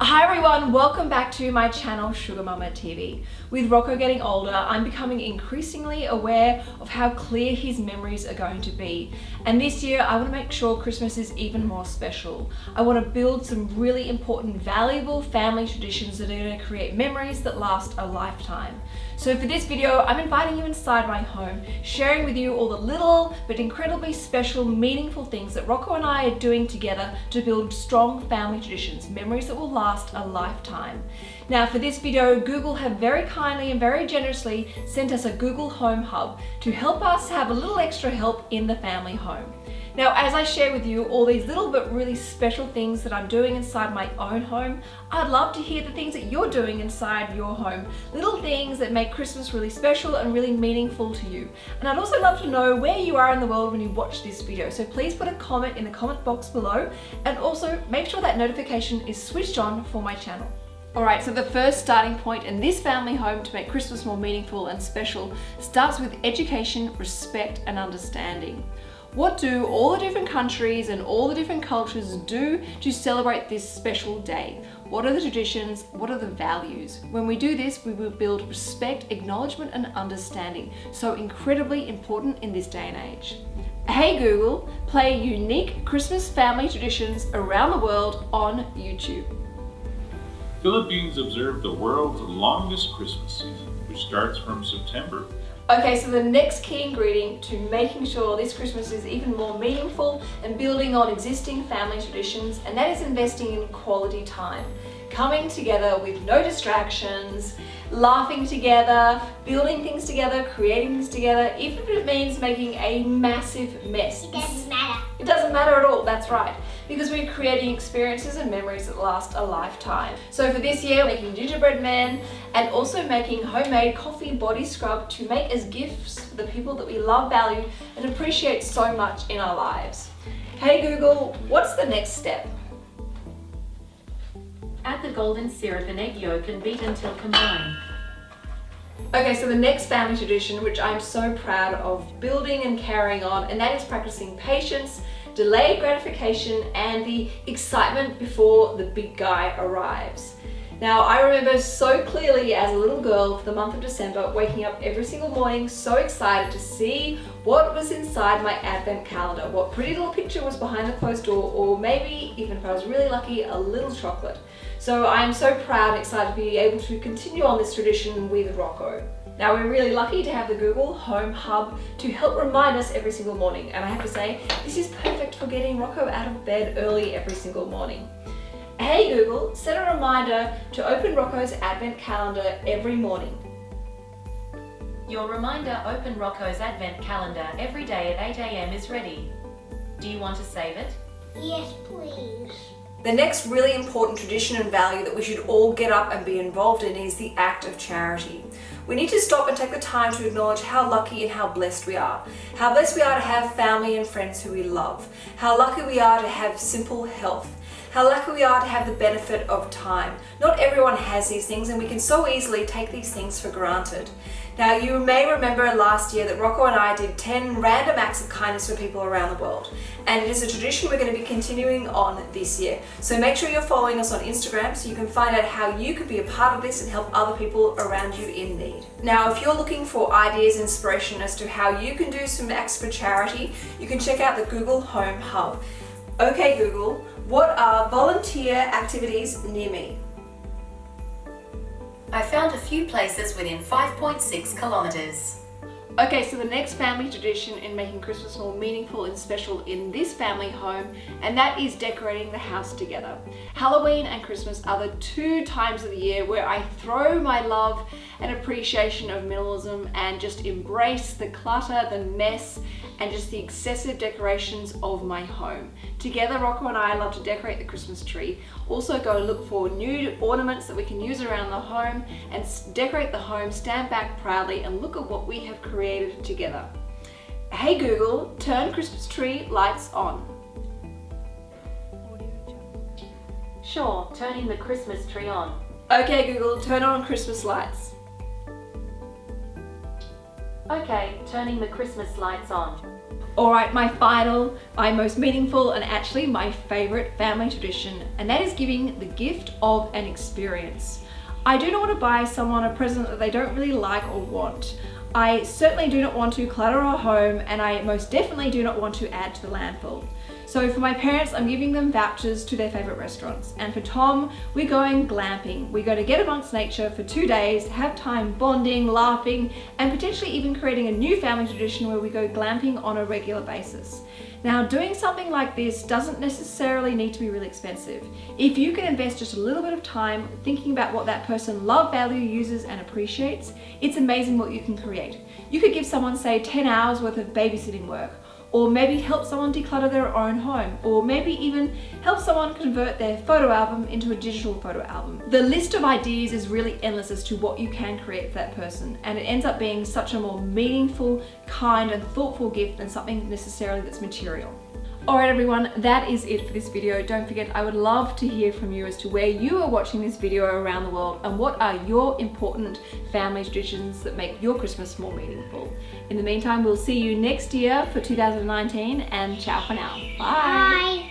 Hi everyone, welcome back to my channel Sugar Mama TV. With Rocco getting older, I'm becoming increasingly aware of how clear his memories are going to be. And this year, I want to make sure Christmas is even more special. I want to build some really important, valuable family traditions that are going to create memories that last a lifetime. So for this video, I'm inviting you inside my home, sharing with you all the little but incredibly special, meaningful things that Rocco and I are doing together to build strong family traditions, memories that will last a lifetime. Now for this video, Google have very kindly and very generously sent us a Google Home Hub to help us have a little extra help in the family home. Now, as I share with you all these little but really special things that I'm doing inside my own home, I'd love to hear the things that you're doing inside your home. Little things that make Christmas really special and really meaningful to you. And I'd also love to know where you are in the world when you watch this video. So please put a comment in the comment box below and also make sure that notification is switched on for my channel. Alright, so the first starting point in this family home to make Christmas more meaningful and special starts with education, respect and understanding. What do all the different countries and all the different cultures do to celebrate this special day? What are the traditions? What are the values? When we do this, we will build respect, acknowledgement and understanding. So incredibly important in this day and age. Hey Google, play unique Christmas family traditions around the world on YouTube. Philippines observe the world's longest Christmas season, which starts from September Okay, so the next key ingredient to making sure this Christmas is even more meaningful and building on existing family traditions, and that is investing in quality time. Coming together with no distractions, laughing together, building things together, creating things together, even if it means making a massive mess. It doesn't matter. It doesn't matter at all, that's right. Because we're creating experiences and memories that last a lifetime. So for this year, making gingerbread men and also making homemade coffee body scrub to make as gifts for the people that we love, value and appreciate so much in our lives. Hey Google, what's the next step? Add the golden syrup and egg yolk and beat until combined. Okay, so the next family tradition, which I'm so proud of building and carrying on, and that is practicing patience, delayed gratification, and the excitement before the big guy arrives. Now, I remember so clearly as a little girl for the month of December, waking up every single morning so excited to see what was inside my advent calendar, what pretty little picture was behind the closed door, or maybe, even if I was really lucky, a little chocolate. So I'm so proud and excited to be able to continue on this tradition with Rocco. Now we're really lucky to have the Google Home Hub to help remind us every single morning. And I have to say, this is perfect for getting Rocco out of bed early every single morning. Hey Google, set a reminder to open Rocco's advent calendar every morning. Your reminder open Rocco's advent calendar every day at 8am is ready. Do you want to save it? Yes, please. The next really important tradition and value that we should all get up and be involved in is the act of charity. We need to stop and take the time to acknowledge how lucky and how blessed we are. How blessed we are to have family and friends who we love. How lucky we are to have simple health how lucky we are to have the benefit of time. Not everyone has these things and we can so easily take these things for granted. Now you may remember last year that Rocco and I did 10 random acts of kindness for people around the world and it is a tradition we're going to be continuing on this year. So make sure you're following us on Instagram so you can find out how you can be a part of this and help other people around you in need. Now if you're looking for ideas inspiration as to how you can do some acts for charity, you can check out the Google Home Hub. Okay Google, what are volunteer activities near me? I found a few places within 5.6 kilometres. Okay, so the next family tradition in making Christmas more meaningful and special in this family home, and that is decorating the house together. Halloween and Christmas are the two times of the year where I throw my love and appreciation of minimalism and just embrace the clutter, the mess, and just the excessive decorations of my home. Together, Rocco and I love to decorate the Christmas tree. Also go and look for new ornaments that we can use around the home and decorate the home, stand back proudly and look at what we have created together. Hey Google, turn Christmas tree lights on. Sure, turning the Christmas tree on. Okay Google, turn on Christmas lights. Okay, turning the Christmas lights on. All right, my final, my most meaningful, and actually my favorite family tradition, and that is giving the gift of an experience. I do not want to buy someone a present that they don't really like or want. I certainly do not want to clutter our home and I most definitely do not want to add to the landfill. So for my parents, I'm giving them vouchers to their favorite restaurants. And for Tom, we're going glamping. We're going to get amongst nature for two days, have time bonding, laughing, and potentially even creating a new family tradition where we go glamping on a regular basis. Now, doing something like this doesn't necessarily need to be really expensive. If you can invest just a little bit of time thinking about what that person love, value, uses, and appreciates, it's amazing what you can create. You could give someone, say, 10 hours worth of babysitting work, or maybe help someone declutter their own home, or maybe even help someone convert their photo album into a digital photo album. The list of ideas is really endless as to what you can create for that person, and it ends up being such a more meaningful, kind, and thoughtful gift than something necessarily that's material. Alright everyone, that is it for this video. Don't forget, I would love to hear from you as to where you are watching this video around the world and what are your important family traditions that make your Christmas more meaningful. In the meantime, we'll see you next year for 2019 and ciao for now. Bye! Bye.